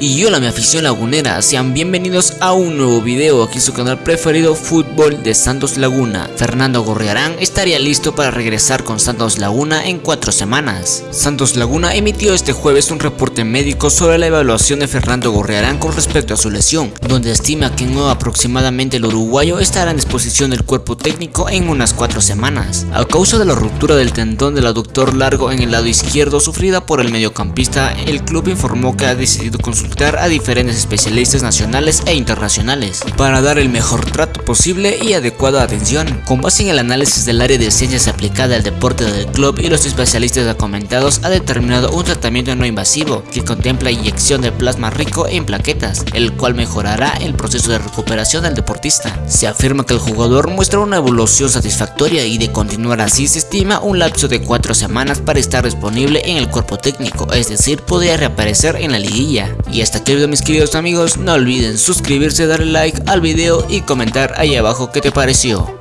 Y hola mi afición lagunera, sean bienvenidos a un nuevo video aquí en su canal preferido Fútbol de Santos Laguna. Fernando Gorriarán estaría listo para regresar con Santos Laguna en cuatro semanas. Santos Laguna emitió este jueves un reporte médico sobre la evaluación de Fernando Gorriarán con respecto a su lesión, donde estima que no aproximadamente el uruguayo estará en disposición del cuerpo técnico en unas cuatro semanas. A causa de la ruptura del tendón del aductor largo en el lado izquierdo sufrida por el mediocampista, el club informó que ha decidido consultar a diferentes especialistas nacionales e internacionales para dar el mejor trato posible y adecuada atención. Con base en el análisis del área de ciencias aplicada al deporte del club y los especialistas comentados ha determinado un tratamiento no invasivo que contempla inyección de plasma rico en plaquetas, el cual mejorará el proceso de recuperación del deportista. Se afirma que el jugador muestra una evolución satisfactoria y de continuar así se estima un lapso de 4 semanas para estar disponible en el cuerpo técnico, es decir, podría reaparecer en la liguilla. Y hasta aquí mis queridos amigos, no olviden suscribirse, darle like al video y comentar ahí abajo qué te pareció.